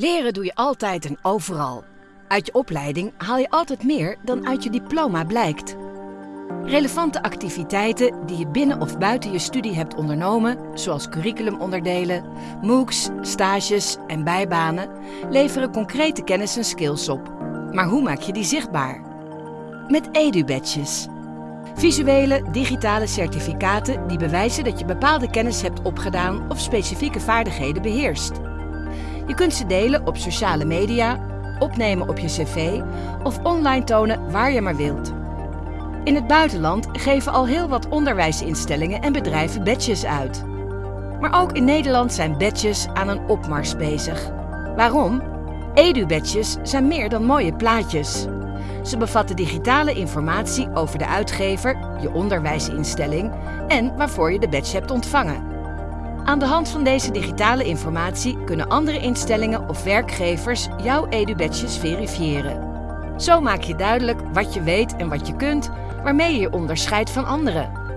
Leren doe je altijd en overal. Uit je opleiding haal je altijd meer dan uit je diploma blijkt. Relevante activiteiten die je binnen of buiten je studie hebt ondernomen, zoals curriculumonderdelen, MOOCs, stages en bijbanen, leveren concrete kennis en skills op. Maar hoe maak je die zichtbaar? Met EduBadges. Visuele, digitale certificaten die bewijzen dat je bepaalde kennis hebt opgedaan of specifieke vaardigheden beheerst. Je kunt ze delen op sociale media, opnemen op je cv of online tonen waar je maar wilt. In het buitenland geven al heel wat onderwijsinstellingen en bedrijven badges uit. Maar ook in Nederland zijn badges aan een opmars bezig. Waarom? Edu-badges zijn meer dan mooie plaatjes. Ze bevatten digitale informatie over de uitgever, je onderwijsinstelling en waarvoor je de badge hebt ontvangen. Aan de hand van deze digitale informatie kunnen andere instellingen of werkgevers jouw edu-badges verifiëren. Zo maak je duidelijk wat je weet en wat je kunt, waarmee je je onderscheidt van anderen.